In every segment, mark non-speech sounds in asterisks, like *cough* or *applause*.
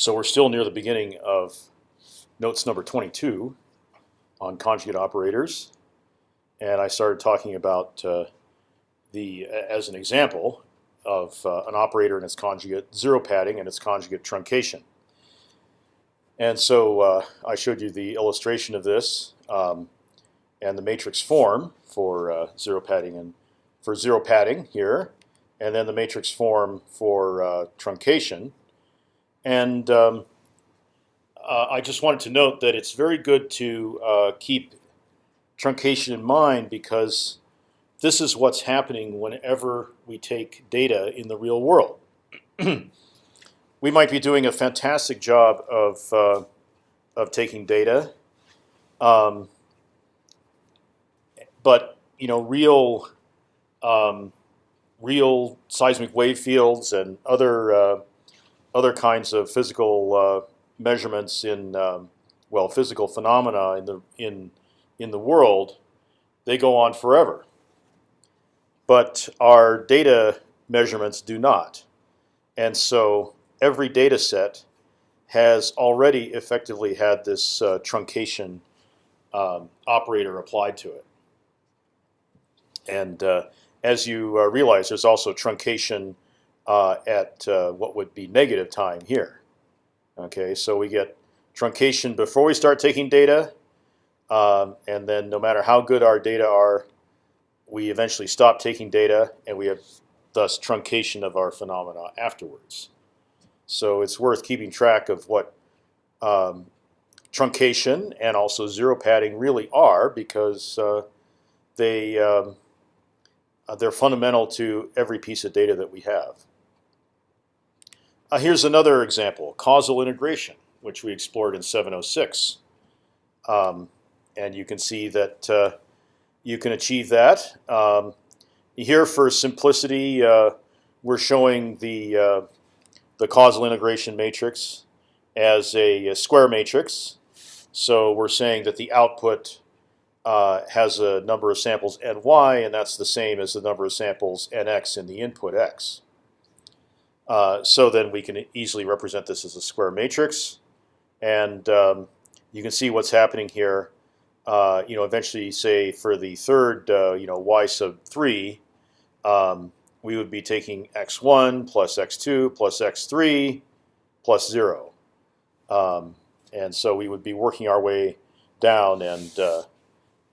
So we're still near the beginning of notes number 22 on conjugate operators, and I started talking about uh, the as an example of uh, an operator and its conjugate zero padding and its conjugate truncation. And so uh, I showed you the illustration of this um, and the matrix form for uh, zero padding and for zero padding here, and then the matrix form for uh, truncation. And um, uh, I just wanted to note that it's very good to uh, keep truncation in mind because this is what's happening whenever we take data in the real world. *clears throat* we might be doing a fantastic job of uh, of taking data, um, but you know, real um, real seismic wave fields and other uh, other kinds of physical uh, measurements in um, well physical phenomena in the in in the world, they go on forever. But our data measurements do not, and so every data set has already effectively had this uh, truncation um, operator applied to it. And uh, as you uh, realize, there's also truncation uh, at uh, what would be negative time here. Okay, so we get truncation before we start taking data, um, and then no matter how good our data are, we eventually stop taking data, and we have thus truncation of our phenomena afterwards. So it's worth keeping track of what um, truncation and also zero padding really are because uh, they um, uh, they're fundamental to every piece of data that we have. Uh, here's another example: causal integration, which we explored in 706, um, and you can see that uh, you can achieve that. Um, here, for simplicity, uh, we're showing the uh, the causal integration matrix as a, a, square matrix. So we're saying that the output uh, has a number of samples ny, and that's the same as the number of samples nx in the input x. Uh, so then we can easily represent this as a square matrix, and um, you can see what's happening here. Uh, you know, eventually, say for the third, uh, you know, y sub three, um, we would be taking x1 plus x2 plus x3 plus 0. Um, and so we would be working our way down and uh,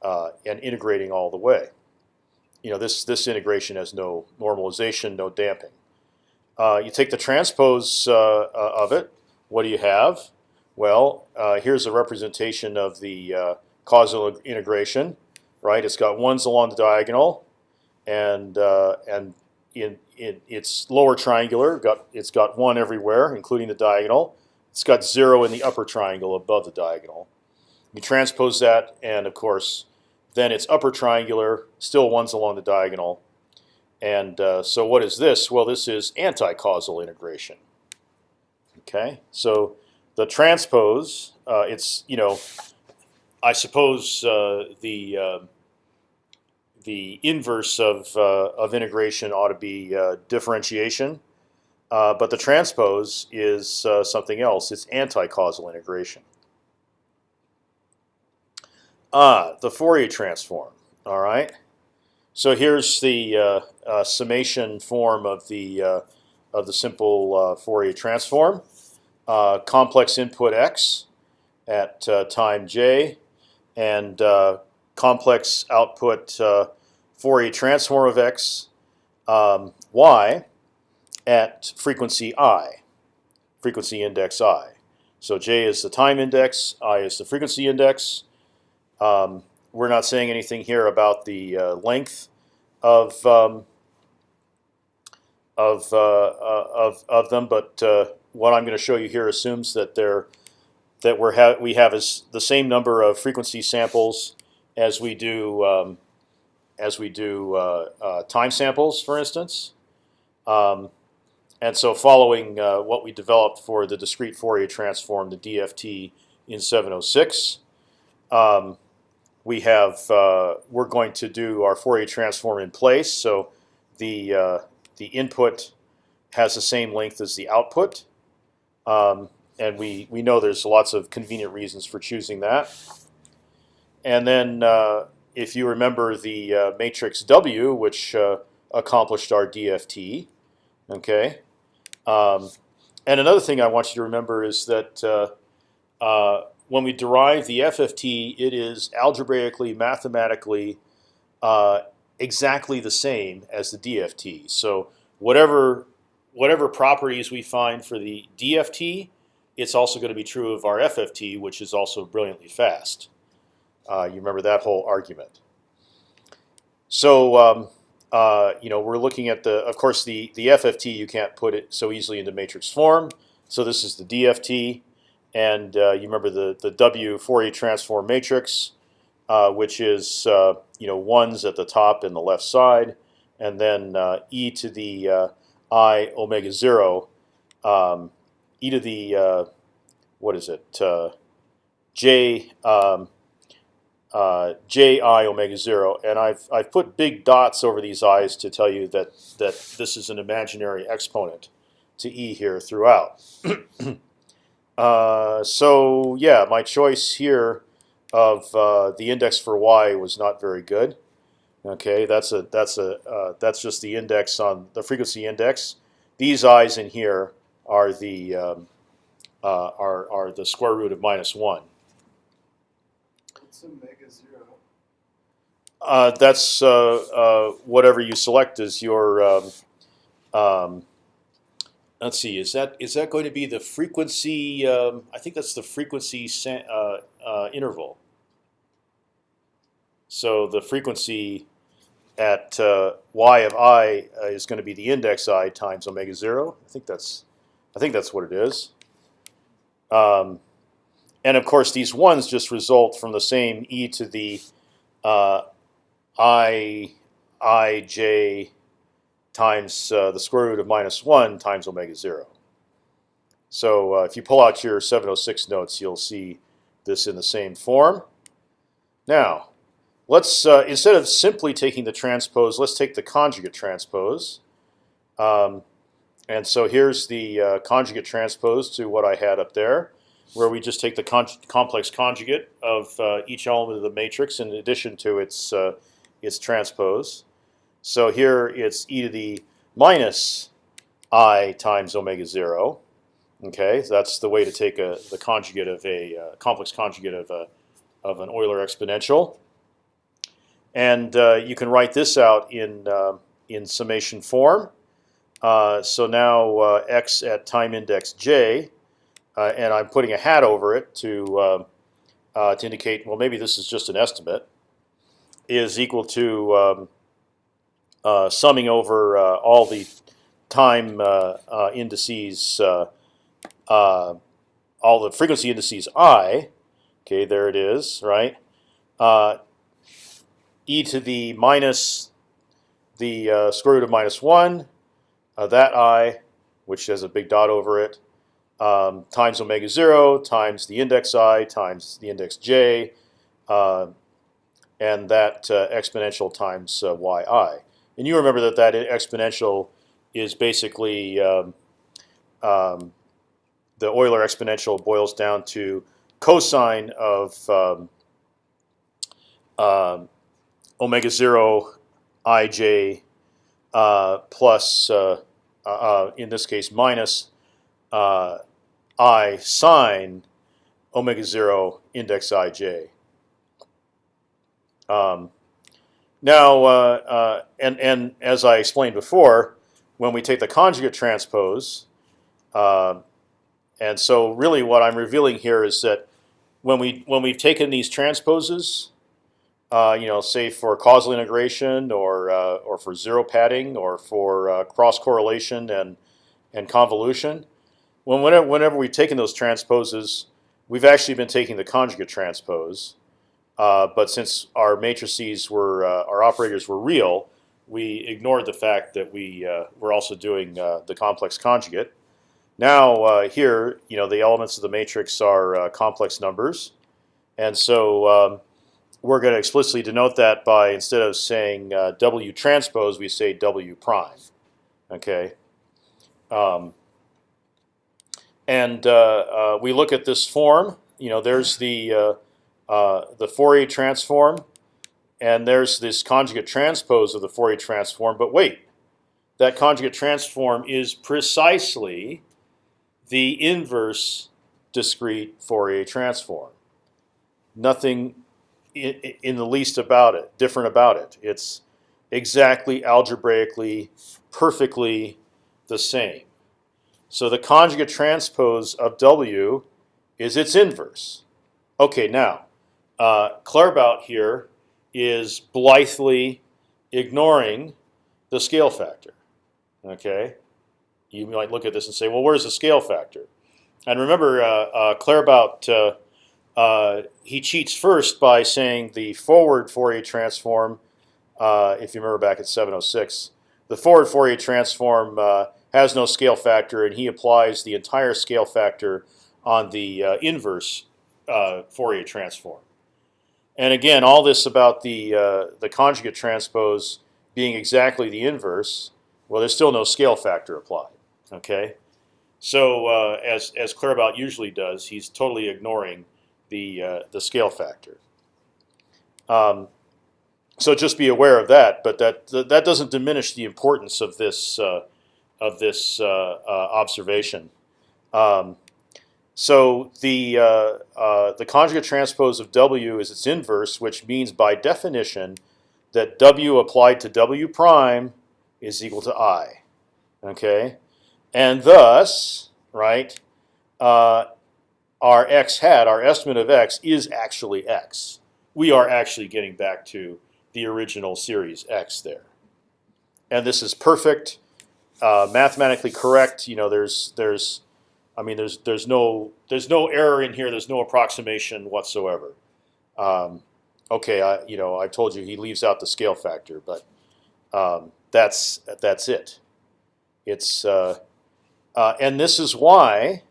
uh, and integrating all the way. You know, this this integration has no normalization, no damping. Uh, you take the transpose uh, uh, of it. What do you have? Well, uh, here's a representation of the causal integration. Right, it's got ones along the diagonal, and and in, in its lower triangular, got it's got one everywhere, including the diagonal. It's got zero in the upper triangle above the diagonal. You transpose that, and of course, then it's upper triangular, still ones along the diagonal. And uh, so what is this? Well, this is anti-causal integration. Okay, so the transpose, uh, it's you know, I suppose uh, the uh, the inverse of, uh, of integration ought to be uh, differentiation. Uh, but the transpose is something else. It's anti-causal integration. Ah, the Fourier transform. All right. So here's the uh, uh, summation form of the of the simple Fourier transform. complex input x at time j, and complex output Fourier transform of x um, y at frequency i, frequency index i. So j is the time index, i is the frequency index. Um, we're not saying anything here about the uh, length of um, of, uh, uh, of of them, but uh, what I'm going to show you here assumes that they're that we're ha we have is the same number of frequency samples as we do um, as we do uh, uh, time samples, for instance. Um, and so following uh, what we developed for the discrete Fourier transform, the DFT in 706, um, we have uh, we're going to do our Fourier transform in place. So the uh, the input has the same length as the output. Um, and we we know there's lots of convenient reasons for choosing that. And then uh, if you remember the uh, matrix W, which uh, accomplished our DFT, okay. Um, and another thing I want you to remember is that uh, when we derive the FFT, it is algebraically, mathematically uh, exactly the same as the DFT. So whatever whatever properties we find for the DFT, it's also going to be true of our FFT, which is also brilliantly fast. Uh, you remember that whole argument. So um, uh, you know we're looking at the, of course, the the FFT you can't put it so easily into matrix form. So this is the DFT, and uh, you remember the the W Fourier transform matrix, uh, which is uh, you know ones at the top and the left side, and then uh, e to the i omega zero, um, e to the what is it j um, uh, j i omega zero, and I've I've put big dots over these i's to tell you that that this is an imaginary exponent to e here throughout. *clears throat* uh, so yeah, my choice here of uh, the index for y was not very good. Okay, that's a that's a uh, that's just the index on the frequency index. These i's in here are the um, uh, are are the square root of minus one. What's omega zero? Uh, that's uh, uh, whatever you select as your. Um, um, let's see. Is that is that going to be the frequency? Um, I think that's the frequency uh, uh, interval. So the frequency at uh, y of i is going to be the index i times omega zero. I think that's I think that's what it is. Um, and of course, these ones just result from the same e to the uh, i i j times uh, the square root of minus one times omega zero. So uh, if you pull out your 706 notes, you'll see this in the same form. Now, let's uh, instead of simply taking the transpose, let's take the conjugate transpose. Um, and so here's the uh, conjugate transpose to what I had up there where we just take the con complex conjugate of uh, each element of the matrix in addition to its uh, its transpose. So here it's e to the minus i times omega zero. Okay, so that's the way to take a the conjugate of a uh, complex conjugate of a of an Euler exponential. And uh, you can write this out in uh, in summation form. Uh, so now x at time index j uh, and I'm putting a hat over it to uh, uh, to indicate well maybe this is just an estimate is equal to um, uh, summing over uh, all the time uh, indices all the frequency indices i okay there it is right e to the minus the square root of minus one that i which has a big dot over it um, times omega zero times the index i times the index j, uh, and that uh, exponential times uh, yi. And you remember that that exponential is basically um, um, the Euler exponential boils down to cosine of um, um, omega zero ij uh, plus, uh, uh, in this case, minus uh, i sine omega zero index ij. Um, now, uh, uh, and and as I explained before, when we take the conjugate transpose, uh, and so really what I'm revealing here is that when we when we've taken these transposes, uh, you know, say for causal integration or uh, or for zero padding or for uh, cross correlation and and convolution, when whenever, whenever we've taken those transposes, we've actually been taking the conjugate transpose. Uh, but since our matrices were uh, our operators were real, we ignored the fact that we uh, were also doing uh, the complex conjugate. Now uh, here, you know, the elements of the matrix are complex numbers, and so um, we're going to explicitly denote that by instead of saying W transpose, we say W prime. Okay. Um, and we look at this form. You know, there's the uh, the Fourier transform, and there's this conjugate transpose of the Fourier transform. But wait, that conjugate transform is precisely the inverse discrete Fourier transform. Nothing in, in the least about it, different about it. It's exactly algebraically, perfectly the same. So the conjugate transpose of W is its inverse. Okay, now uh, Claerbout here is blithely ignoring the scale factor. Okay, you might look at this and say, well, where's the scale factor? And remember, uh, uh, Claerbout uh, uh, he cheats first by saying the forward Fourier transform. Uh, if you remember back at 706, the forward Fourier transform uh, has no scale factor, and he applies the entire scale factor on the inverse Fourier transform. And again, all this about the uh, the conjugate transpose being exactly the inverse. Well, there's still no scale factor applied. Okay, so uh, as as Claerbout usually does, he's totally ignoring the uh, the scale factor. Um, so just be aware of that, but that that doesn't diminish the importance of this uh, of this uh, uh, observation. Um, so the uh, uh, the conjugate transpose of W is its inverse, which means by definition that W applied to W prime is equal to I. Okay, and thus, right, uh, our x hat, our estimate of x, is actually x. We are actually getting back to the original series x there, and this is perfect, uh, mathematically correct. You know, there's there's, I mean, there's there's no there's no error in here. There's no approximation whatsoever. Um, okay, I you know I told you he leaves out the scale factor, but um, that's that's it. It's uh, uh, and this is why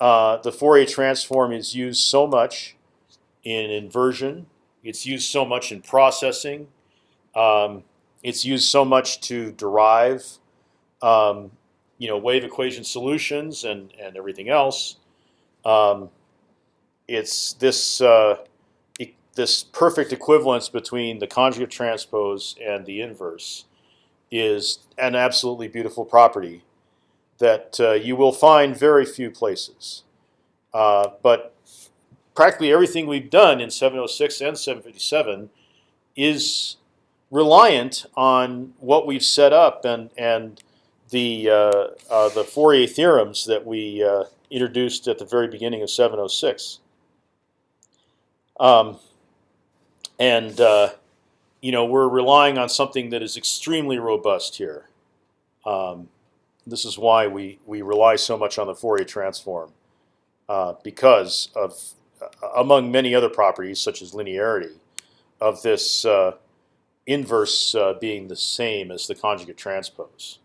uh, the Fourier transform is used so much in inversion. It's used so much in processing. Um, it's used so much to derive, um, you know, wave equation solutions and and everything else. Um, it's this uh, e this perfect equivalence between the conjugate transpose and the inverse is an absolutely beautiful property that uh, you will find very few places. Uh, but practically everything we've done in 706 and 757 is reliant on what we've set up and and the uh, uh, the Fourier theorems that we uh, introduced at the very beginning of 706. Um, and you know we're relying on something that is extremely robust here. Um, this is why we we rely so much on the Fourier transform uh, because of among many other properties such as linearity of this uh, inverse uh, being the same as the conjugate transpose.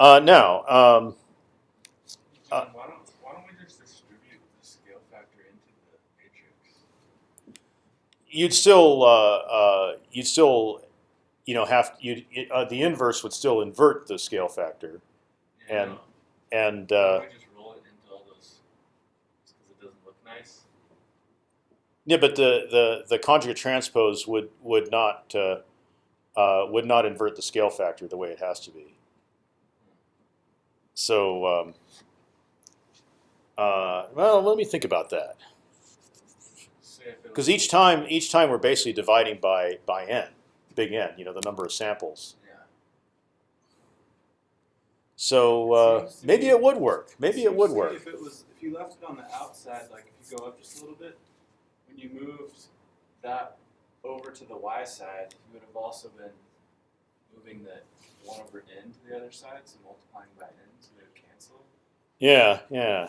Uh, now. Um, John, why don't why don't we just distribute the scale factor into the matrix? you'd still uh, uh, you'd still you know have you uh, the inverse would still invert the scale factor Yeah, And- no. and uh, just roll it into all those because it doesn't look nice. yeah but the, the the conjugate transpose would would not uh, uh, would not invert the scale factor the way it has to be so um, uh, well let me think about that. Say if it because each time each time we're basically dividing by by n big n you know the number of samples. Yeah. so uh, maybe be- it would work. Maybe it would work. If it was, if you left it on the outside, like if you go up just a little bit, when you moved that over to the y side, you would have also been moving the one over n to the other side, so multiplying by n, so they would cancel. Yeah yeah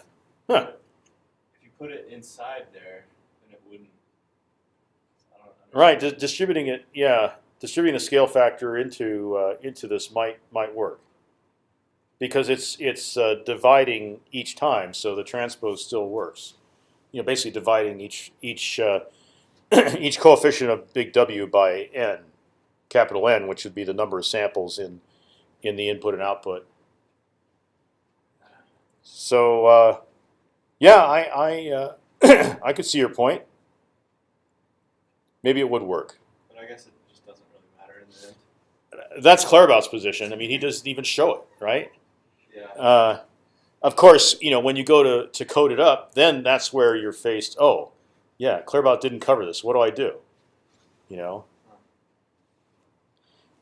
huh. If you put it inside there, then it wouldn't. I. Right, di distributing it, yeah, distributing the scale factor into uh, into this might might work because it's it's uh, dividing each time, so the transpose still works. You know, basically dividing each each uh, *clears throat* each coefficient of big W by n, capital N, which would be the number of samples in in the input and output. So uh, yeah, I I uh, *coughs* I could see your point. Maybe it would work. But I guess it just doesn't really matter in the end. That's Claerbout's position. I mean, he doesn't even show it, right? Yeah. Uh, of course, you know when you go to to code it up, then that's where you're faced. Oh, yeah, Claerbout didn't cover this. What do I do? You know,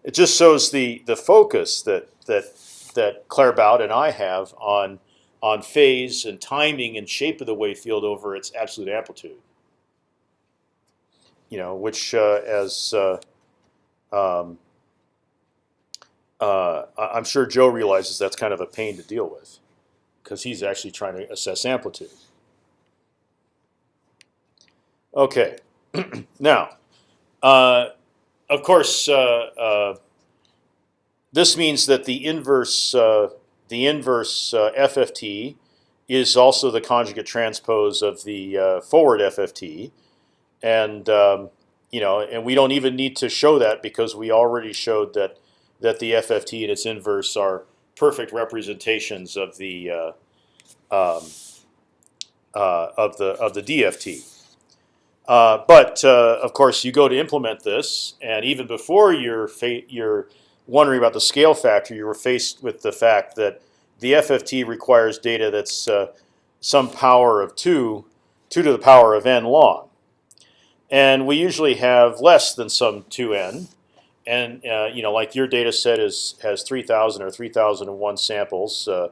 it just shows the the focus that that that Claerbout and I have on on phase and timing and shape of the wave field over its absolute amplitude. You know, which uh, as uh, um, uh, I'm sure Joe realizes that's kind of a pain to deal with, because he's actually trying to assess amplitude. Okay, *clears throat* now, uh, of course, uh, uh, this means that the inverse, the inverse uh, FFT is also the conjugate transpose of the uh, forward FFT, and um, you know, and we don't even need to show that because we already showed that that the FFT and its inverse are perfect representations of the uh, um, uh, of the of the DFT. Uh, but uh, of course, you go to implement this, and even before you're you're wondering about the scale factor, you were faced with the fact that the FFT requires data that's uh, some power of two, two to the power of n long, and we usually have less than some two n. And uh, you know, like your data set is has 3,000 or 3,001 samples uh,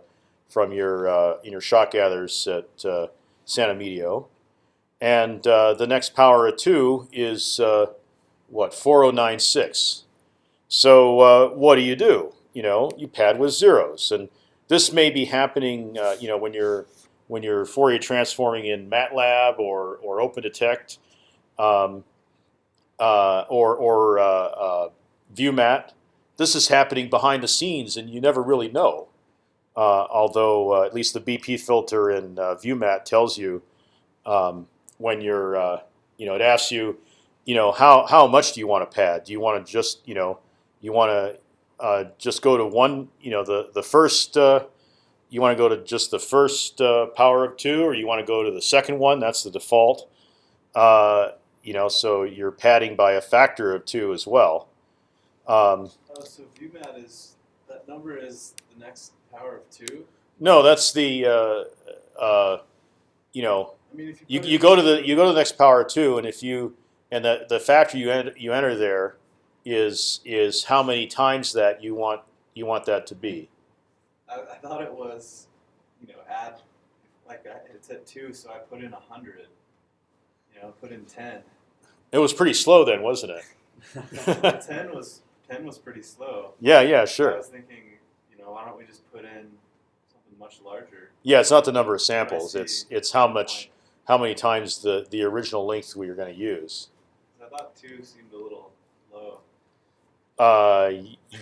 from your uh, your shot gathers at uh, San Emilio, and uh, the next power of two is uh, what 4096. So what do you do? You know, you pad with zeros, and this may be happening. you know, when you're when you're Fourier transforming in MATLAB or or OpendTect. Um, uh, or or uh, uh, ViewMat. This is happening behind the scenes, and you never really know. Uh, although at least the BP filter in ViewMat tells you um, when you're, you know, it asks you, you know, how how much do you want to pad? Do you want to just, you know, you want to just go to one, you know, the the first you want to go to just the first uh, power of two, or you want to go to the second one. That's the default. Uh, you know, so you're padding by a factor of two as well. Um, Oh, so ViewMat is that number is the next power of two. no, that's the uh, uh, you know I mean, if you you, you go to the you go to the next power of two, and if you and the the factor you enter, you enter there is is how many times that you want you want that to be. I, I thought it was, you know, add like I, it's at two, so I put in a hundred. You know, put in ten. It was pretty slow then, wasn't it? *laughs* ten *laughs* was ten was pretty slow. yeah, yeah, sure. I was thinking, you know, why don't we just put in something much larger? Yeah, it's not the number of samples; it's it's how much how many times the the original length we are going to use. I thought two seemed a little. Uh,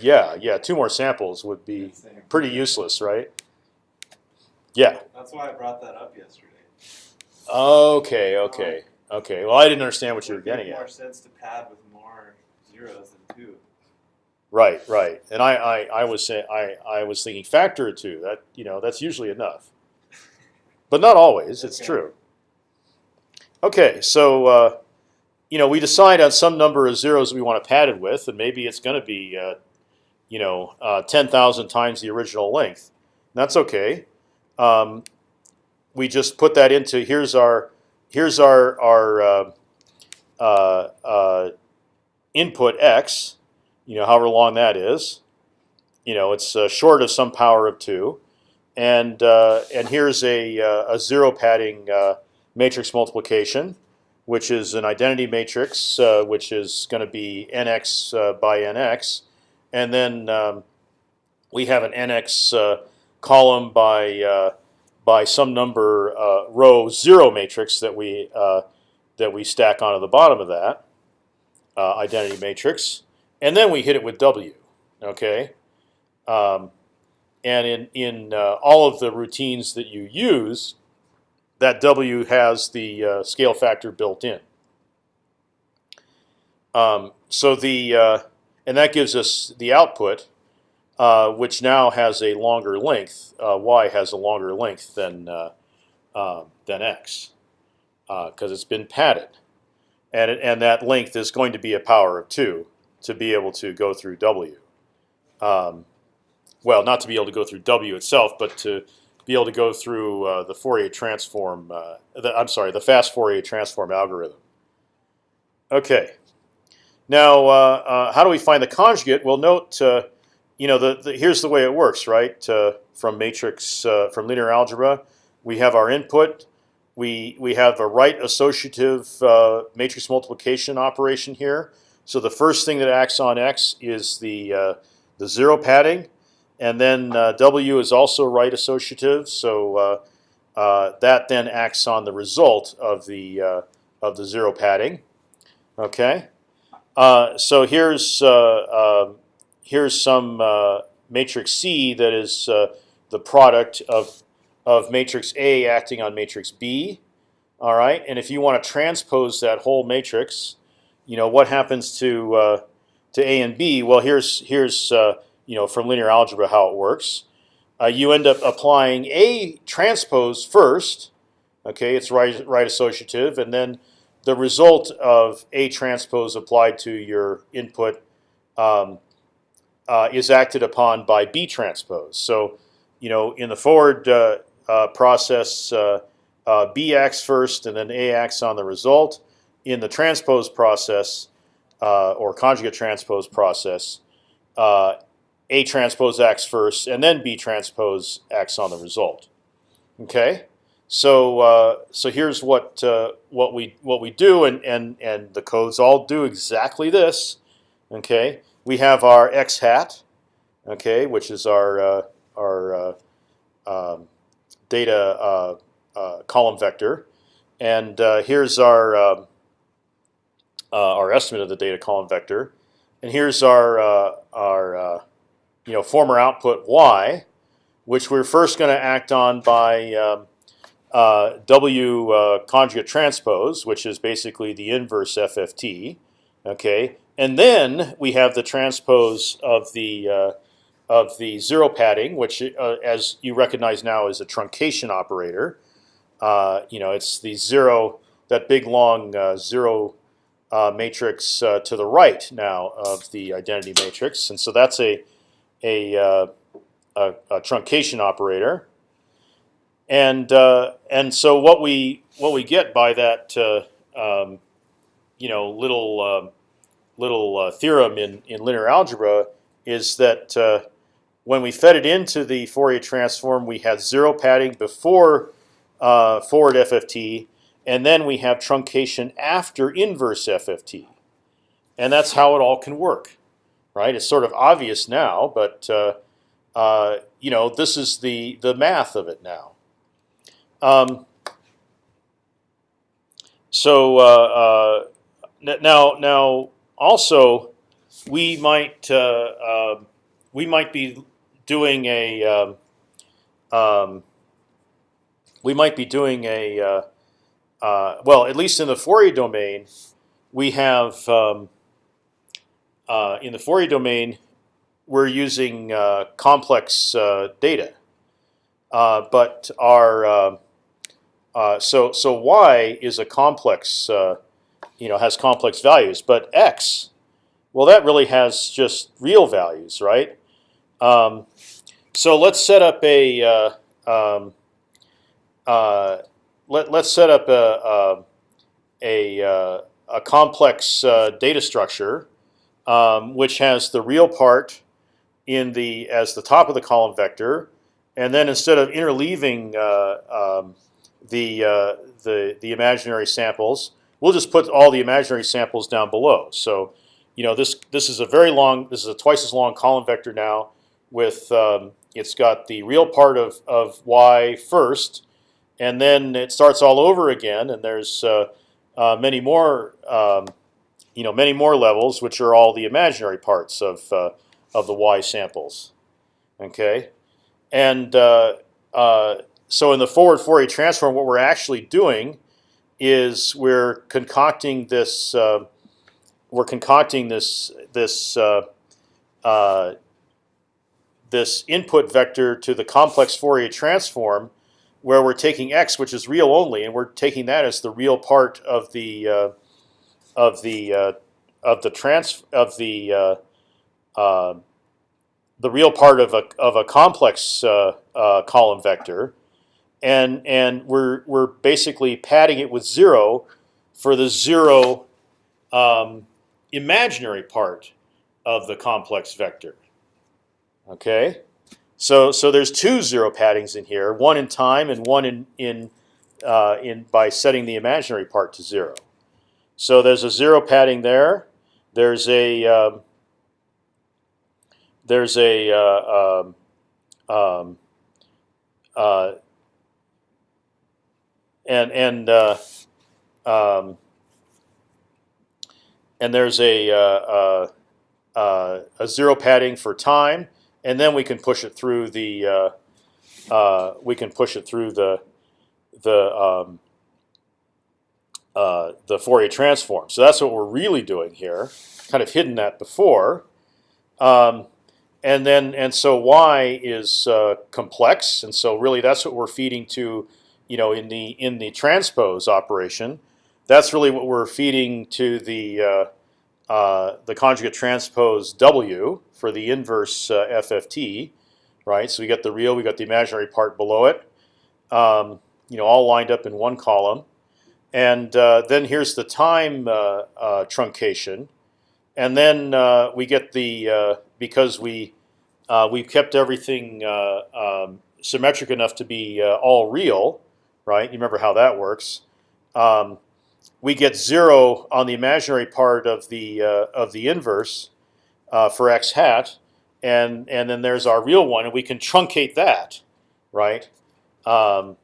yeah, yeah. Two more samples would be pretty useless, right? Yeah. That's why I brought that up yesterday. Okay. Okay. Okay. Well, I didn't understand what you were getting more at. sense to pad with more zeros than two. Right. Right. And I, I, I was saying, I, I was thinking factor of two. That you know, that's usually enough, *laughs* but not always. It's Okay. true. Okay. So, uh, you know, we decide on some number of zeros we want to pad it with, and maybe it's going to be, uh, you know, uh, ten thousand times the original length. That's okay. Um, we just put that into here's our here's our our uh, uh, uh, input x. You know, however long that is. You know, it's uh, short of some power of two, and uh, and here's a a zero padding uh, matrix multiplication, which is an identity matrix, uh, which is going to be nx uh, by nx, and then um, we have an nx uh, column by uh, by some number uh, row zero matrix that we that we stack onto the bottom of that identity matrix, and then we hit it with W. Okay, um, and in in all of the routines that you use, that W has the uh, scale factor built in. Um, so the uh, and that gives us the output uh, which now has a longer length. Uh, y has a longer length than uh, uh, than x because it's been padded, and it, and that length is going to be a power of two to be able to go through w. Um, well, not to be able to go through w itself, but to be able to go through uh, the Fourier transform. Uh, the, I'm sorry, the fast Fourier transform algorithm. Okay. Now, uh, uh how do we find the conjugate? Well, note, uh, you know, the, the, here's the way it works, right? Uh, from matrix, from linear algebra, we have our input. We we have a right associative matrix multiplication operation here. So the first thing that acts on x is the the zero padding. And then uh, W is also right associative, so uh, uh, that then acts on the result of the uh, of the zero padding. Okay, uh, so here's uh, um, here's some matrix C that is the product of of matrix A acting on matrix B. All right, and if you want to transpose that whole matrix, you know what happens to to A and B. Well, here's here's you know, from linear algebra how it works. Uh, you end up applying a transpose first. Okay, it's right, right associative, and then the result of a transpose applied to your input um, uh, is acted upon by b transpose. So, you know, in the forward uh, uh process, uh, uh, b acts first, and then a acts on the result. In the transpose process, or conjugate transpose process, a transpose X first, and then B transpose X on the result. Okay, so uh, so here's what uh, what we what we do, and and and the codes all do exactly this. Okay, we have our x hat, okay, which is our uh, our uh, um, data uh, uh, column vector, and here's our um, our estimate of the data column vector, and here's our our you know former output y, which we're first going to act on by um, uh, W uh, conjugate transpose, which is basically the inverse FFT. Okay, and then we have the transpose of the uh, of the zero padding, which, uh, as you recognize now, is a truncation operator. Uh, you know, it's the zero, that big long uh, zero matrix to the right now of the identity matrix, and so that's a a, uh, a, a truncation operator, and uh, and so what we what we get by that uh, um, you know little um, little uh, theorem in in linear algebra is that uh, when we fed it into the Fourier transform, we had zero padding before uh, forward FFT, and then we have truncation after inverse FFT, and that's how it all can work right? It's sort of obvious now, but uh, uh, you know this is the the math of it now. Um, so uh, uh now now also we might uh, um, we might be doing a um, um we might be doing a uh, well at least in the Fourier domain we have um, uh, in the Fourier domain, we're using uh, complex uh, data, uh, but our uh, uh, so so y is a complex, you know, has complex values, but x, well, that really has just real values, right? Um, so let's set up a um, let let's set up a a, a, a complex data structure um, which has the real part in the as the top of the column vector, and then instead of interleaving uh, um, the uh, the the imaginary samples, we'll just put all the imaginary samples down below. So, you know, this this is a very long. This is a twice as long column vector now. With um, it's got the real part of of y first, and then it starts all over again. And there's uh, uh many more um, you know many more levels, which are all the imaginary parts of uh, of the y samples. Okay, and uh, uh, so in the forward Fourier transform, what we're actually doing is we're concocting this uh, we're concocting this this uh, uh, this input vector to the complex Fourier transform, where we're taking x, which is real only, and we're taking that as the real part of the of the uh, of the trans of the uh, uh, the real part of a of a complex uh, uh, column vector, and and we're we're basically padding it with zero for the zero um, imaginary part of the complex vector. Okay, so so there's two zero paddings in here, one in time and one in in uh, in by setting the imaginary part to zero. So there's a zero padding there. There's a um, there's a uh, um, um, uh, and and uh, um, and there's a uh, uh, uh, a zero padding for time, and then we can push it through the we can push it through the the um, uh, the Fourier transform. So that's what we're really doing here. Kind of hidden that before, um, and then and so y is uh, complex, and so really that's what we're feeding to, you know, in the in the transpose operation. That's really what we're feeding to the uh, uh, the conjugate transpose w for the inverse uh, FFT, right? So we got the real, we got the imaginary part below it, um, you know, all lined up in one column. And uh, then here's the time uh, uh, truncation, and then uh, we get the uh, because we uh, we've kept everything um, symmetric enough to be all real, right? You remember how that works. Um, we get zero on the imaginary part of the of the inverse for x hat, and and then there's our real one, and we can truncate that, right? Um,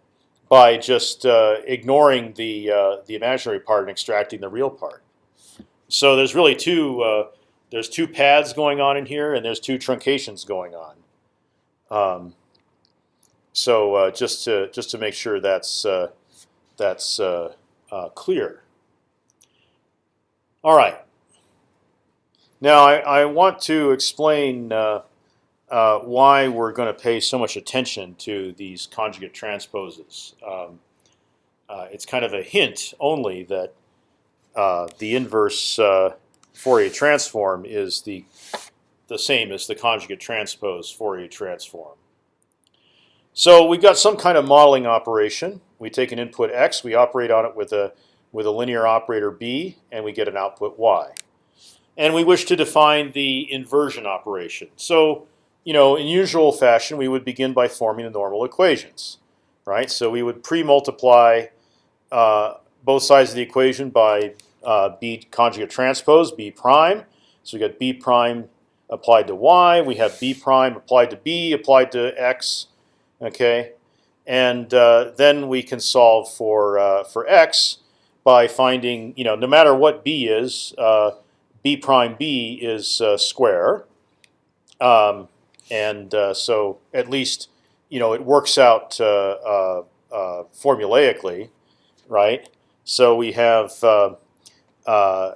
by just uh, ignoring the uh, the imaginary part and extracting the real part. So there's really two uh, there's two pads going on in here, and there's two truncations going on. Um, so uh, just to just to make sure that's uh, that's uh, clear. All right. Now I, I want to explain uh, why we're going to pay so much attention to these conjugate transposes. Um, uh, it's kind of a hint only that uh, the inverse uh, Fourier transform is the the same as the conjugate transpose Fourier transform. So we've got some kind of modeling operation. We take an input x, we operate on it with a with a linear operator b, and we get an output y. And we wish to define the inversion operation. So you know, in usual fashion, we would begin by forming the normal equations, right? So we would pre-multiply uh, both sides of the equation by uh, b conjugate transpose b prime. So we got b prime applied to y. We have b prime applied to b applied to x. Okay, and uh, then we can solve for uh, for x by finding you know no matter what b is, uh, b prime b is uh, square. Um, and uh, so at least you know it works out uh, uh, uh formulaically, right? So we have uh, uh,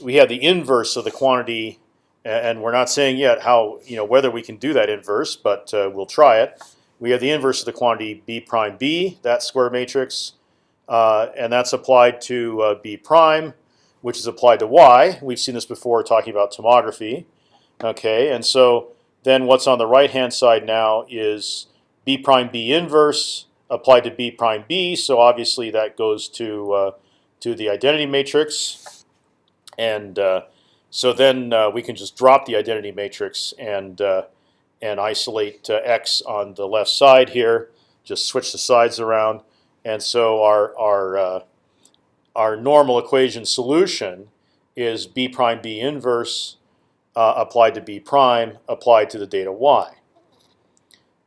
we have the inverse of the quantity, and we're not saying yet how you know whether we can do that inverse, but we'll try it. We have the inverse of the quantity b prime b, that square matrix, and that's applied to b prime, which is applied to y. We've seen this before talking about tomography. Okay, and so then what's on the right hand side now is b prime b inverse applied to b prime b. So obviously that goes to uh, to the identity matrix, and uh, so then uh, we can just drop the identity matrix and uh, and isolate uh, x on the left side here. Just switch the sides around, and so our our uh, our normal equation solution is b prime b inverse uh, applied to B prime applied to the data y.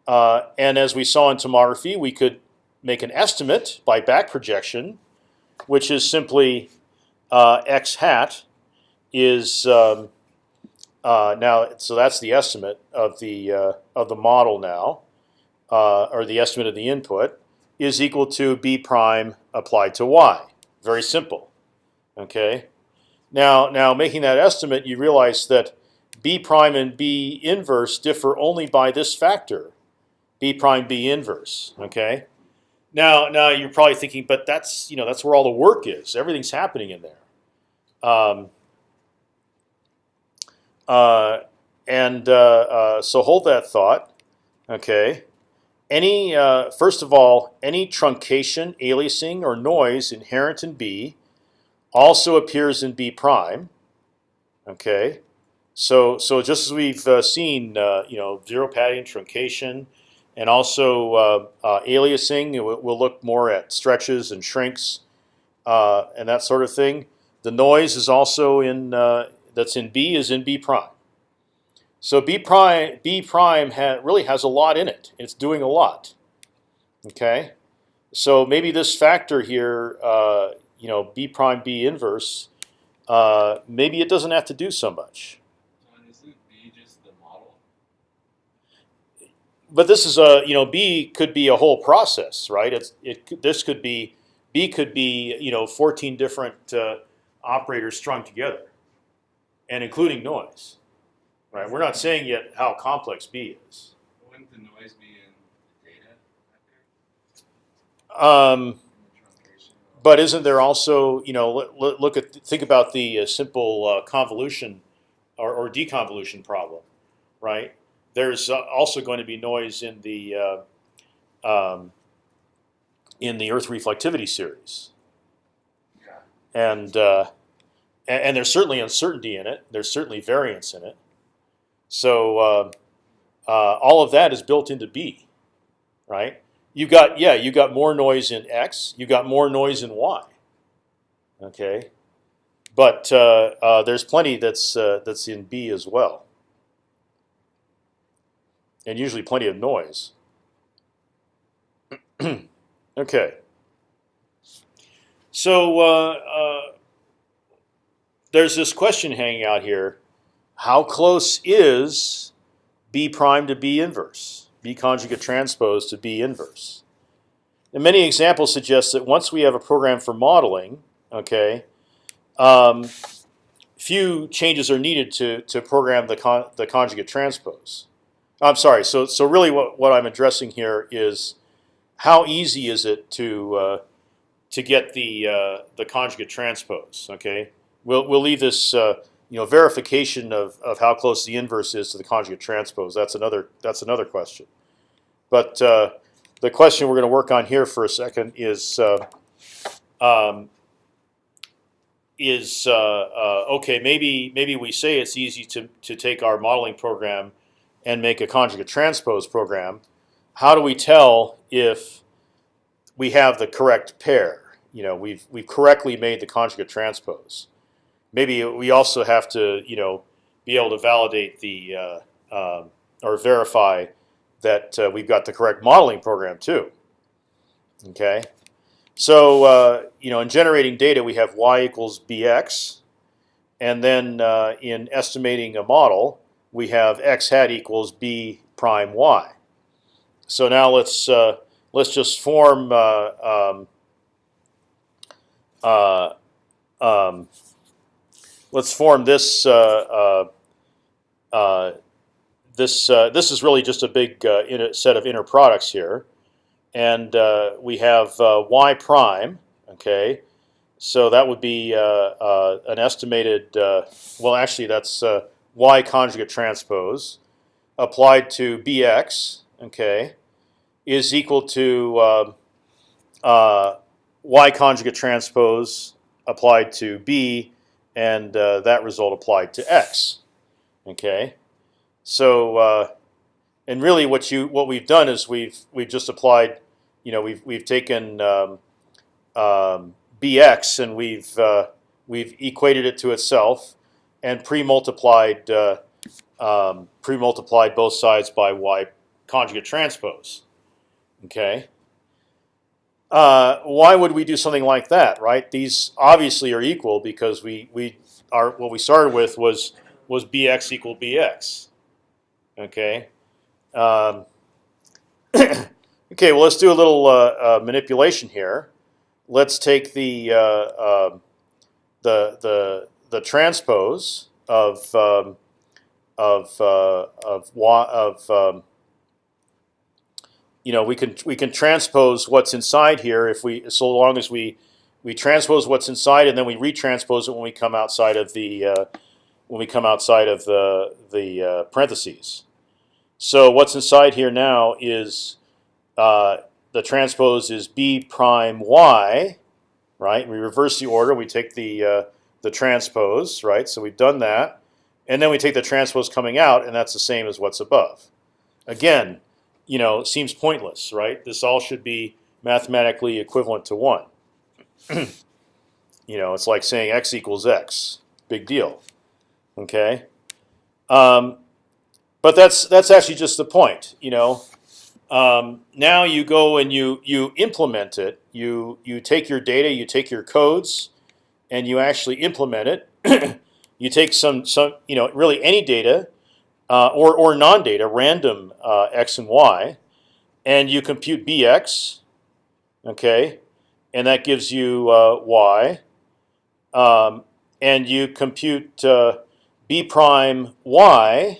Uh, and as we saw in tomography, we could make an estimate by back projection, which is simply uh, x hat is um, uh, now. So that's the estimate of the uh, of the model now, uh, or the estimate of the input is equal to b prime applied to y. Very simple. Okay. Now, now making that estimate, you realize that B prime and B inverse differ only by this factor, B prime B inverse. Okay. Now, now you're probably thinking, but that's you know that's where all the work is. Everything's happening in there. Um, uh, and uh, uh, so hold that thought. Okay. Any uh, first of all, any truncation, aliasing, or noise inherent in B also appears in B prime. Okay. So so just as we've uh, seen, uh, you know, zero padding, truncation, and also uh, uh, aliasing, we'll, look more at stretches and shrinks uh, and that sort of thing. The noise is also in that's in B is in B prime. So B prime B prime ha really has a lot in it. It's doing a lot. Okay, so maybe this factor here, uh, you know, B prime B inverse, uh, maybe it doesn't have to do so much. John, isn't B just the model? But this is a you know B could be a whole process, right? It's it this could be B could be you know 14 different uh, operators strung together, and including noise. Right? We're not saying yet how complex B is. Wouldn't the noise be in the data? Um, In the truncation? But isn't there also, you know, look, at think about the uh, simple uh, convolution or, or deconvolution problem, right? There's uh, also going to be noise in the uh, um, in the Earth reflectivity series, and, uh, and and there's certainly uncertainty in it. There's certainly variance in it. So uh, all of that is built into B, right? You got yeah, you got more noise in X. You got more noise in Y. Okay, but uh, uh, there's plenty that's uh, that's in B as well, and usually plenty of noise. *clears throat* okay. So uh, uh, there's this question hanging out here: How close is B prime to B inverse? B conjugate transpose to B inverse. And many examples suggest that once we have a program for modeling, okay, um, few changes are needed to to program the con the conjugate transpose. I'm sorry. So so really, what what I'm addressing here is how easy is it to uh, to get the uh, the conjugate transpose? Okay, we'll we'll leave this. Uh, you know, verification of, of how close the inverse is to the conjugate transpose. That's another that's another question. But uh, the question we're going to work on here for a second is uh, um, is uh, uh, okay. Maybe maybe we say it's easy to to take our modeling program and make a conjugate transpose program. How do we tell if we have the correct pair? You know, we've we've correctly made the conjugate transpose maybe we also have to, you know, be able to validate the uh, um, or verify that uh, we've got the correct modeling program too. Okay, so uh, you know, in generating data, we have y equals bx, and then uh, in estimating a model, we have x hat equals b prime y. So now let's uh, let's just form. Uh, um, um, let's form this. Uh, uh, uh, this uh, this is really just a big set of inner products here, and we have y prime. Okay, so that would be an estimated. Well, actually, that's y conjugate transpose applied to bx. Okay, is equal to uh, y conjugate transpose applied to b and uh, that result applied to x. Okay, so uh, and really what you what we've done is we've we've just applied, you know, we've we've taken um, um, bx and we've uh, we've equated it to itself and pre-multiplied uh, um, pre-multiplied both sides by y conjugate transpose. Okay. Uh, why would we do something like that, right? These obviously are equal because we we are what we started with was was bx equal bx. Okay. Um, *clears throat* okay. Well, let's do a little uh, uh, manipulation here. Let's take the uh, um, the the the transpose of um, of uh, of y of um, you know we can we can transpose what's inside here if we so long as we we transpose what's inside and then we retranspose it when we come outside of the uh, when we come outside of the the uh, parentheses. So what's inside here now is uh, the transpose is b prime y, right? We reverse the order. We take the uh, the transpose, right? So we've done that, and then we take the transpose coming out, and that's the same as what's above. Again, you know, seems pointless, right? This all should be mathematically equivalent to one. *clears throat* you know, it's like saying x equals x. Big deal. Okay. Um, but that's that's actually just the point. You know, um, now you go and you you implement it. You you take your data, you take your codes, and you actually implement it. *clears throat* you take some some you know really any data uh, or or non-data, random uh, x and y, and you compute bx. Okay, and that gives you uh, y. Um, and you compute uh, b prime y,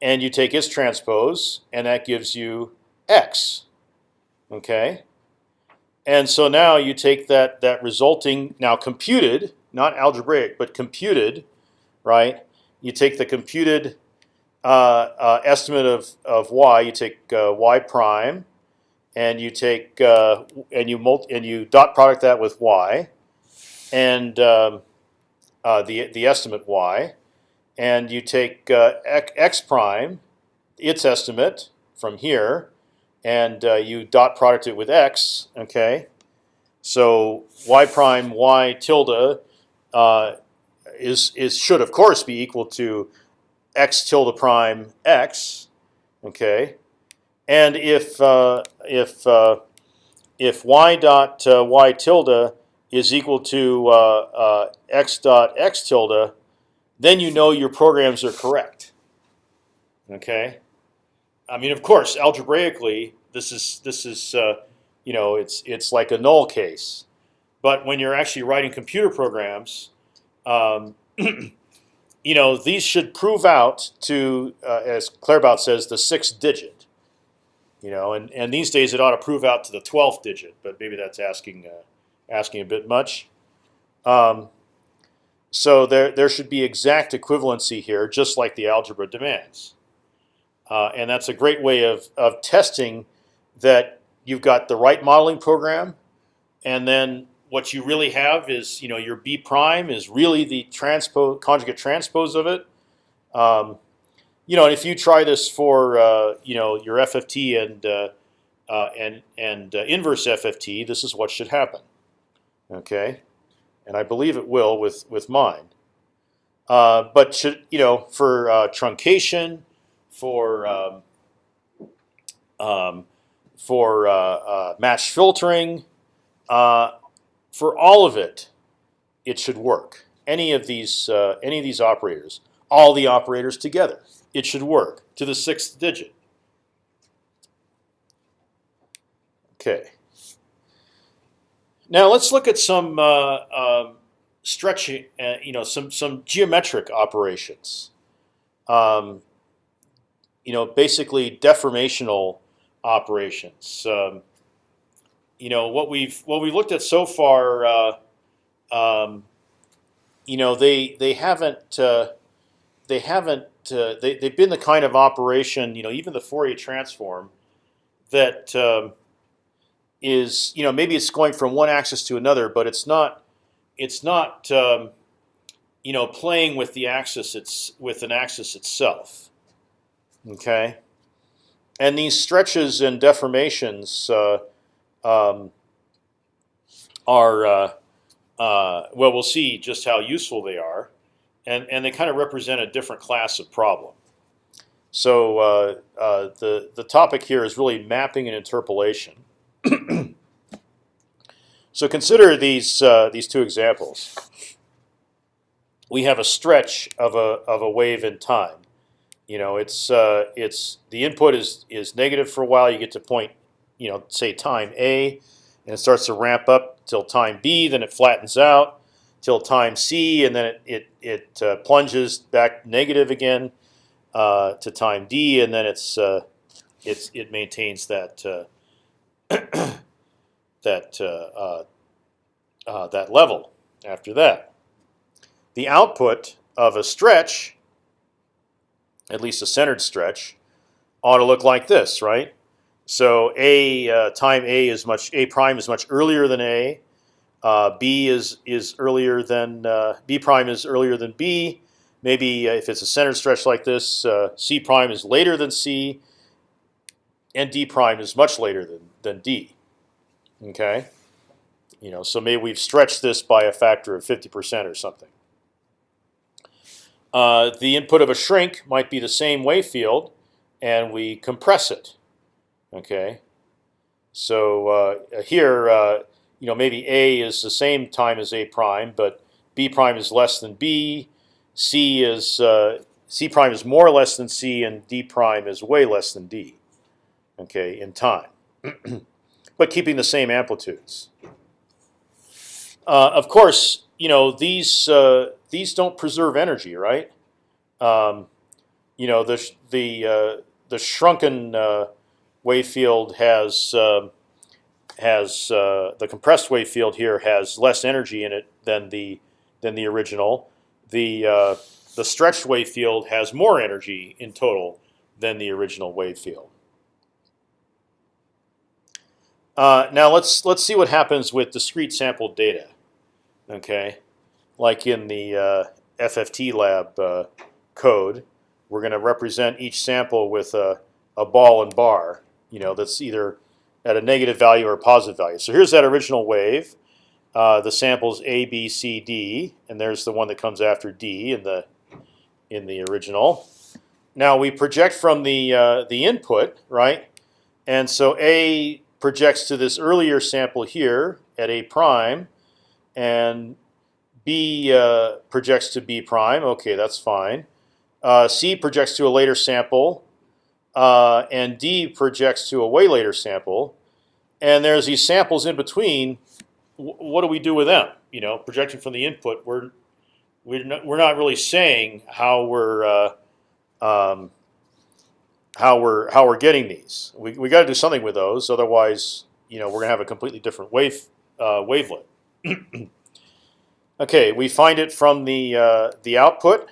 and you take its transpose, and that gives you x. Okay, and so now you take that that resulting now computed, not algebraic, but computed, right? You take the computed estimate of of y. You take uh, y prime and you take uh, and you multi and you dot product that with y, and um, uh, the the estimate y, and you take uh, x prime, its estimate from here, and uh, you dot product it with x. Okay, so y prime y tilde uh, is is should of course be equal to x tilde prime x. Okay, and if uh, if uh, if y dot uh, y tilde is equal to uh, uh, x dot x tilde, then you know your programs are correct. Okay, I mean, of course, algebraically, this is this is you know it's it's like a null case, but when you're actually writing computer programs. Um, *clears throat* you know, these should prove out to, as Claerbout says, the sixth digit. You know, and, and these days it ought to prove out to the twelfth digit, but maybe that's asking uh, asking a bit much. Um, so there there should be exact equivalency here, just like the algebra demands. Uh, and that's a great way of of testing that you've got the right modeling program, and then what you really have is you know your B prime is really the transpose conjugate transpose of it. Um, you know, and if you try this for uh, you know your FFT and uh, uh, and and uh, inverse FFT, this is what should happen. Okay, and I believe it will with with mine. Uh, but should you know for uh, truncation, for um, um, for match filtering, for all of it, it should work. Any of these any of these operators, all the operators together it should work to the sixth digit. Okay. Now let's look at some uh, um, stretching, uh, you know, some some geometric operations. Um, you know, basically deformational operations. Um, you know what we've what we've looked at so far. Uh, um, you know, they they haven't uh, they haven't uh, they they've been the kind of operation you know even the Fourier transform that um, is you know maybe it's going from one axis to another, but it's not it's not um, you know playing with the axis it's with an axis itself. Okay, and these stretches and deformations uh, um, are uh, uh, well we'll see just how useful they are and and they kind of represent a different class of problem. So uh, uh, the the topic here is really mapping and interpolation. *clears throat* so consider these uh, these two examples. We have a stretch of a of a wave in time. You know, it's uh, it's the input is is negative for a while. You get to point, you know, say time a, and it starts to ramp up till time b. Then it flattens out till time c, and then it it, it uh, plunges back negative again. uh, to time d, and then it's uh, it's it maintains that uh, *clears throat* that uh, that level after that. The output of a stretch, at least a centered stretch, ought to look like this, right? So a uh, time a is much a prime is much earlier than a. Uh, b is is earlier than uh, b prime is earlier than b. Maybe uh, if it's a centered stretch like this, uh, c prime is later than c, and d prime is much later than than d. Okay, you know, so maybe we've stretched this by a factor of fifty percent or something. Uh, the input of a shrink might be the same wave field, and we compress it. Okay, so uh, here, uh, you know, maybe a is the same time as a prime, but b prime is less than b. C is uh, c prime is more or less than c, and d prime is way less than d. Okay, in time, *clears throat* but keeping the same amplitudes. Uh, of course, you know these uh, these don't preserve energy, right? Um, you know the the uh, the shrunken wave field has uh, has uh, the compressed wave field here has less energy in it than the than the original. The uh, the stretched wave field has more energy in total than the original wave field. Uh, now let's let's see what happens with discrete sampled data. Okay, like in the uh, FFT lab uh, code, we're going to represent each sample with a, a ball and bar. You know, that's either at a negative value or a positive value. So here's that original wave. Uh, the samples A, B, C, D, and there's the one that comes after D in the in the original. Now we project from the uh, the input, right? And so A projects to this earlier sample here at A prime, and B uh, projects to B prime. Okay, that's fine. Uh, C projects to a later sample, uh, and D projects to a way later sample. And there's these samples in between. What do we do with them? You know, projecting from the input, we're we're not, we're not really saying how we're uh, um, how we're how we're getting these. We we got to do something with those, otherwise, you know, we're gonna have a completely different wave uh, wavelet. *clears throat* okay, we find it from the uh, the output,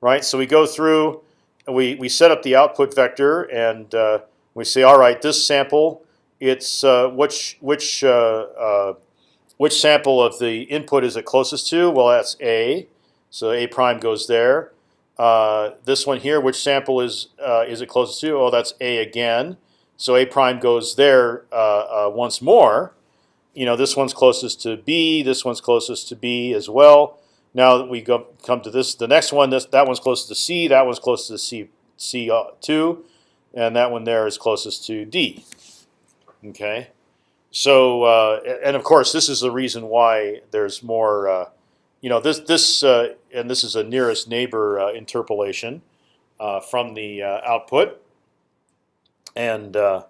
right? So we go through, we we set up the output vector, and uh, we say, all right, this sample, it's uh, which which uh, which sample of the input is it closest to? Well, that's A, so A prime goes there. Uh, this one here, which sample is uh, is it closest to? Oh, that's A again. So A prime goes there uh, once more. You know, this one's closest to B. This one's closest to B as well. Now we go come to this, the next one. This that one's closest to C. That one's closest to C C two, and that one there is closest to D. Okay, so uh, and of course this is the reason why there's more. Uh, you know this this uh, and this is a nearest neighbor uh, interpolation uh, from the uh, output, and uh,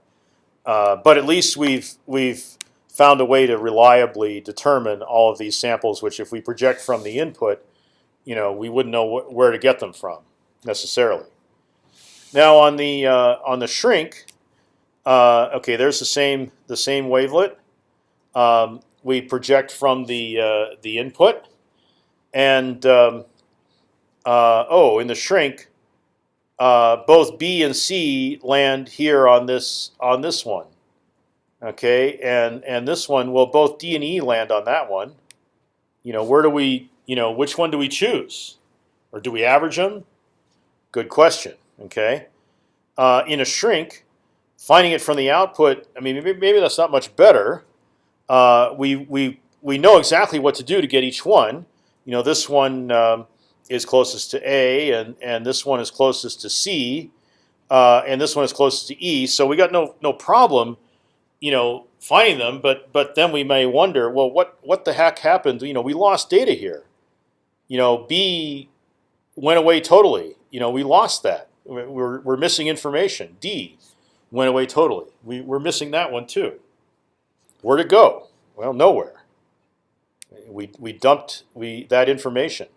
uh, but at least we've we've found a way to reliably determine all of these samples. Which if we project from the input, you know we wouldn't know wh where to get them from necessarily. Now on the on the shrink, okay, there's the same the same wavelet. Um, we project from the the input and um, uh, oh, in the shrink, uh, both B and C land here on this on this one. Okay, and and this one, well, both D and E land on that one. You know, where do we, you know, which one do we choose, or do we average them? Good question. Okay, uh, in a shrink, finding it from the output, I mean, maybe, maybe that's not much better. Uh, we we we know exactly what to do to get each one you know, this one um, is closest to A, and and this one is closest to C, uh, and this one is closest to E. So we got no no problem, you know, finding them. But but then we may wonder, well, what what the heck happened? You know, we lost data here. You know, B went away totally. You know, we lost that. We're we're missing information. D went away totally. We we're missing that one too. Where'd it go? Well, nowhere. We we dumped we that information.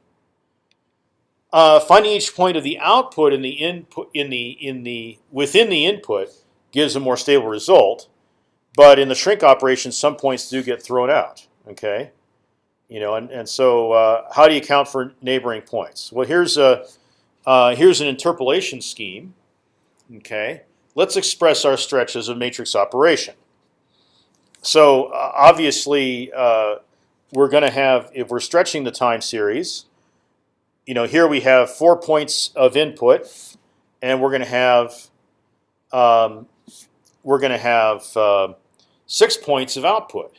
uh, finding each point of the output in the input in the in the within the input gives a more stable result. But in the shrink operation, some points do get thrown out. Okay, you know, and and so uh, how do you account for neighboring points? Well, here's a uh, here's an interpolation scheme. Okay, let's express our stretch as a matrix operation. So uh, obviously, uh, we're going to have if we're stretching the time series. You know, here we have four points of input, and we're going to have um, we're going to have uh, six points of output.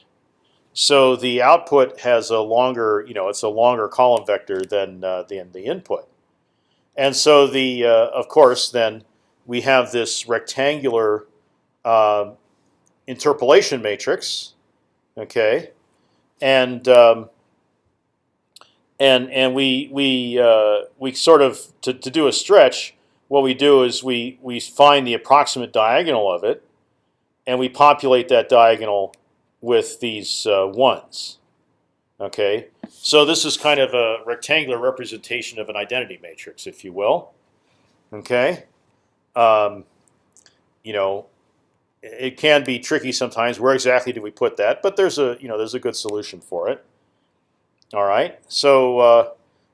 So the output has a longer, you know, it's a longer column vector than uh, than the input, and so the uh, of course then we have this rectangular uh, interpolation matrix, okay, and um, and and we we uh, we sort of to, to do a stretch. What we do is we we find the approximate diagonal of it, and we populate that diagonal with these uh, ones. Okay, so this is kind of a rectangular representation of an identity matrix, if you will. Okay, um, you know, it can be tricky sometimes. Where exactly do we put that? But there's a you know there's a good solution for it. All right, so uh,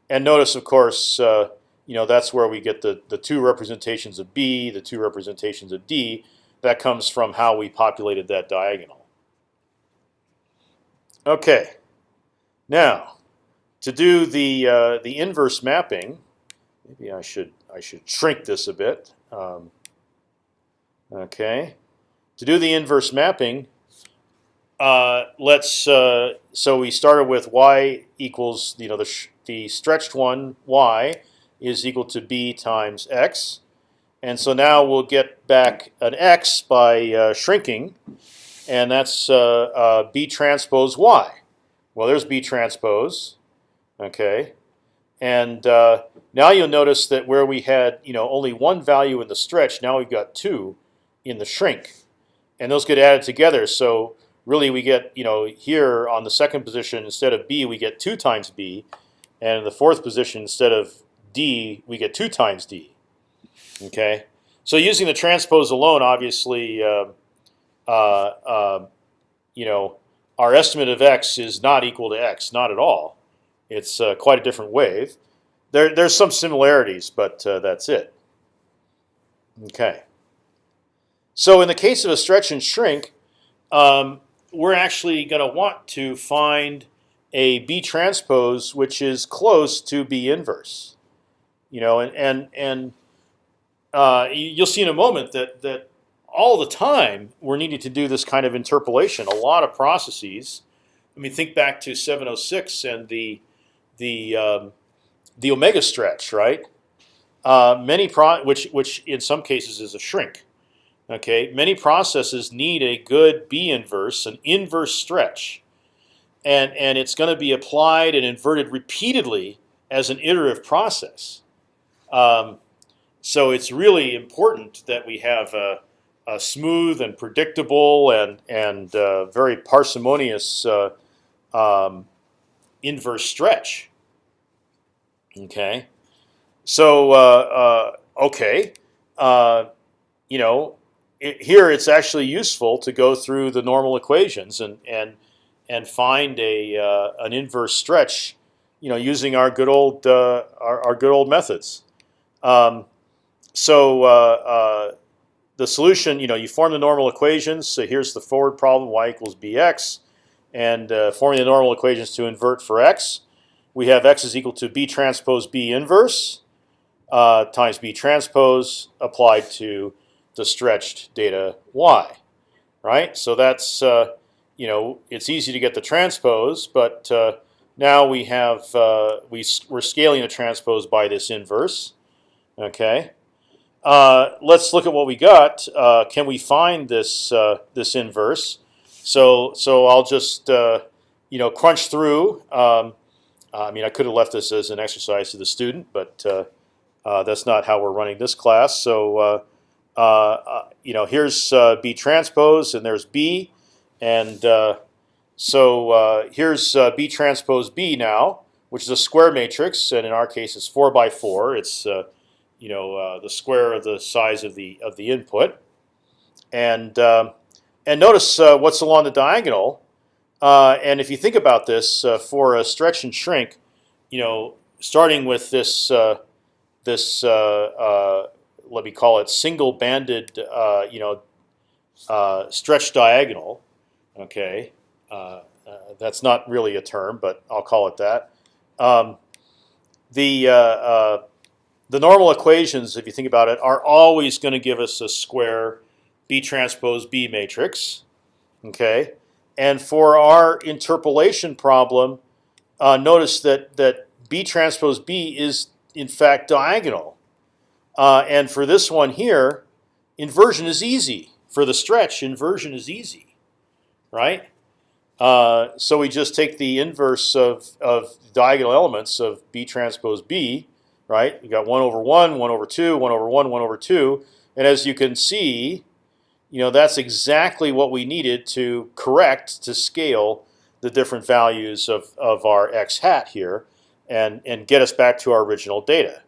and notice of course uh, you know that's where we get the the two representations of B, the two representations of D. That comes from how we populated that diagonal. Okay, now to do the uh, the inverse mapping, maybe I should I should shrink this a bit. Um, okay, to do the inverse mapping, uh, let's uh, so we started with y equals you know the the stretched one y is equal to b times x, and so now we'll get back an x by uh, shrinking, and that's uh, uh, b transpose y. Well, there's b transpose, okay, and uh, now you'll notice that where we had you know only one value in the stretch, now we've got two in the shrink, and those get added together. So really, we get you know here on the second position instead of b, we get two times b, and in the fourth position instead of d, we get two times d. Okay, so using the transpose alone, obviously, uh, uh, uh, you know, our estimate of x is not equal to x, not at all. It's uh, quite a different wave. There, there's some similarities, but uh, that's it. Okay. So in the case of a stretch and shrink, um, we're actually going to want to find a B transpose which is close to B inverse. You know, and and and uh, you'll see in a moment that that all the time we're needing to do this kind of interpolation. A lot of processes. I mean, think back to 706 and the the um, the omega stretch, right? Uh, many pro which which in some cases is a shrink. Okay, many processes need a good B inverse, an inverse stretch, and and it's going to be applied and inverted repeatedly as an iterative process. Um, so it's really important that we have a, a smooth and predictable and and uh, very parsimonious uh, um, inverse stretch. Okay, so uh, uh okay, uh, you know it, here it's actually useful to go through the normal equations and and and find a uh, an inverse stretch, you know, using our good old our, our, good old methods. Um, so uh, uh, the solution, you know, you form the normal equations. So here's the forward problem: y equals bx, and uh, forming the normal equations to invert for x. We have x is equal to b transpose b inverse uh, times b transpose applied to the stretched data y, right? So that's uh, you know it's easy to get the transpose, but uh, now we have we we're scaling the transpose by this inverse. Okay, uh, let's look at what we got. Uh, can we find this uh, this inverse? So so I'll just you know crunch through. Um, I mean, I could have left this as an exercise to the student, but that's not how we're running this class. So uh, uh, you know, here's uh, B transpose, and there's B, and so here's B transpose B now. which is a square matrix, and in our case, it's four by four. It's uh, you know uh, the square of the size of the of the input, and um, and notice uh, what's along the diagonal. Uh, and if you think about this uh, for a stretch and shrink, you know, starting with this uh, this let me call it single banded, you know, stretch diagonal. Okay, that's not really a term, but I'll call it that. Um, the uh, uh, the normal equations, if you think about it, are always going to give us a square B transpose B matrix. Okay, and for our interpolation problem, uh, notice that that B transpose B is in fact diagonal, uh, and for this one here, inversion is easy. For the stretch, inversion is easy, right? Uh, so we just take the inverse of, of diagonal elements of B transpose B, right? You got one over one, one over two, one over one, one over two, and as you can see, you know that's exactly what we needed to correct to scale the different values of, of our x hat here, and and get us back to our original data.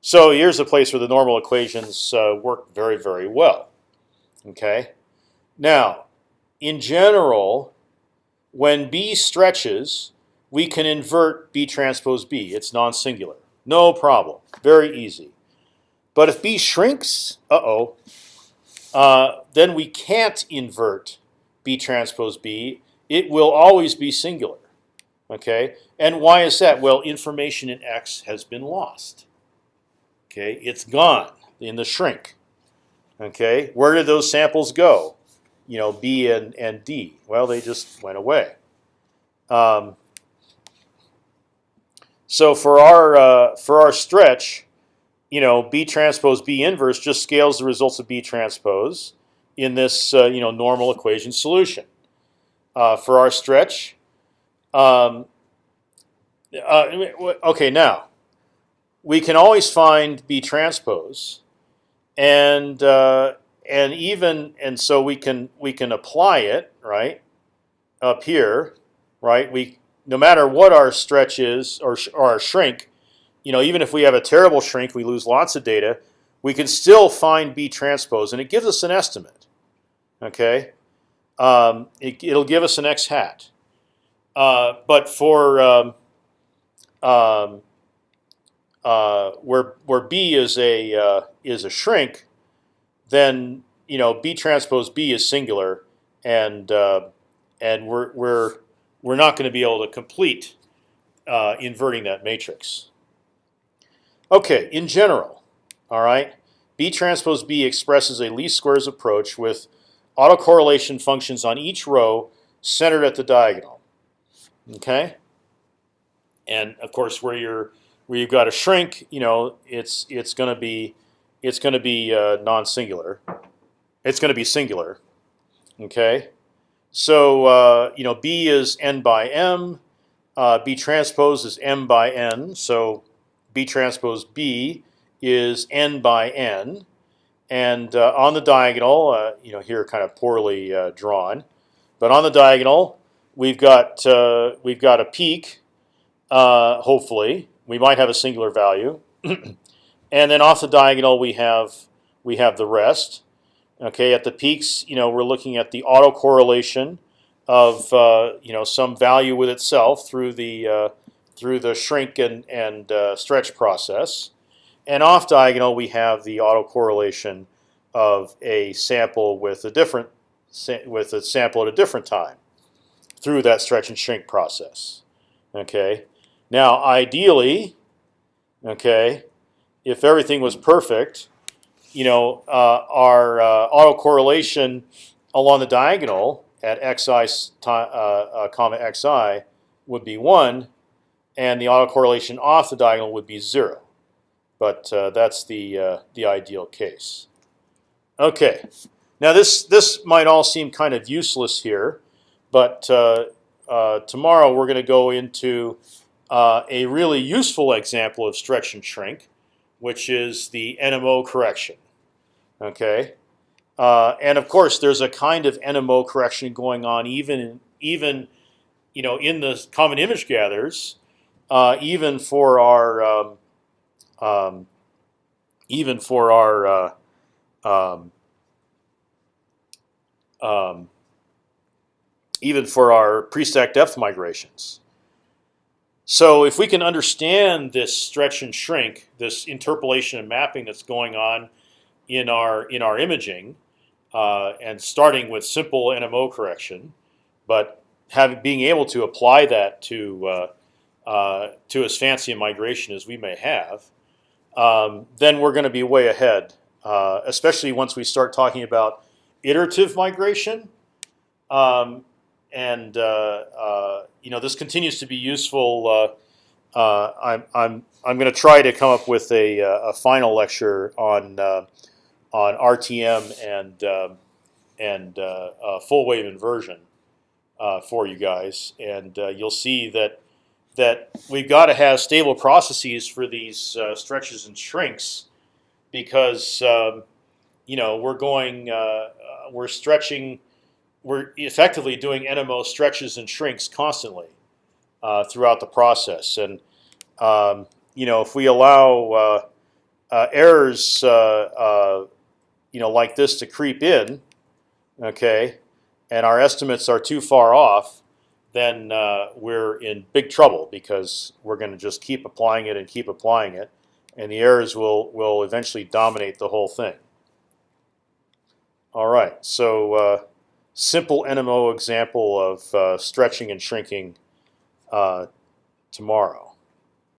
So here's a place where the normal equations uh, work very very well. Okay, now in general when B stretches, we can invert B transpose B. It's non-singular. No problem. Very easy. But if B shrinks, uh-oh, uh, then we can't invert B transpose B. It will always be singular. Okay, and why is that? Well, information in X has been lost. Okay, it's gone in the shrink. Okay, where did those samples go? you know, B and, and D? Well, they just went away. Um, so for our uh, for our stretch, you know, B transpose B inverse just scales the results of B transpose in this uh, you know normal equation solution. Uh, for our stretch, um, uh, okay, now we can always find B transpose, and uh, and even and so we can we can apply it right up here, right? We no matter what our stretch is or, or our shrink, you know, even if we have a terrible shrink, we lose lots of data. We can still find B transpose, and it gives us an estimate. Okay, um, it, will give us an x hat. Uh, but for um, um, uh, where where B is a uh, is a shrink, then you know B transpose B is singular, and uh, and we're we're we're not going to be able to complete uh, inverting that matrix. Okay, in general, all right, B transpose B expresses a least squares approach with autocorrelation functions on each row centered at the diagonal. Okay, and of course where you're where you've got a shrink, you know, it's it's going to be it's going to be uh, non-singular. It's going to be singular. Okay, so uh, you know B is n by m. Uh, B transpose is m by n. So B transpose B is n by n. And uh, on the diagonal, uh, you know here kind of poorly uh, drawn, but on the diagonal we've got we've got a peak. hopefully, we might have a singular value. *clears throat* And then off the diagonal we have we have the rest. Okay, at the peaks, you know, we're looking at the autocorrelation of uh, you know some value with itself through the uh, through the shrink and and uh, stretch process. And off diagonal we have the autocorrelation of a sample with a different with a sample at a different time through that stretch and shrink process. Okay. Now, ideally, okay, if everything was perfect, you know, uh, our uh, autocorrelation along the diagonal at xi uh, uh, comma xi would be one, and the autocorrelation off the diagonal would be zero. But uh, that's the uh, the ideal case. Okay, now this this might all seem kind of useless here, but tomorrow we're going to go into a really useful example of stretch and shrink which is the NMO correction. Okay, uh, and of course there's a kind of NMO correction going on even even you know in the common image gatherers. uh, even for our um, um, even for our uh, um, um, even for our pre-stack depth migrations. So if we can understand this stretch and shrink, this interpolation and mapping that's going on in our in our imaging, uh, and starting with simple NMO correction, but having being able to apply that to uh, uh, to as fancy a migration as we may have, um, then we're going to be way ahead. Uh, especially once we start talking about iterative migration, um, and uh, you know this continues to be useful. Uh, I'm I'm I'm going to try to come up with a, a final lecture on uh, on RTM and um, and uh, uh, full wave inversion uh, for you guys, and uh, you'll see that that we've got to have stable processes for these uh, stretches and shrinks, because um, you know we're going we're stretching we're effectively doing NMO stretches and shrinks constantly throughout the process, and um, you know if we allow uh, uh, errors, uh, you know, like this to creep in, okay, and our estimates are too far off, then uh, we're in big trouble because we're going to just keep applying it and keep applying it, and the errors will will eventually dominate the whole thing. All right, so uh, simple NMO example of uh, stretching and shrinking uh, tomorrow.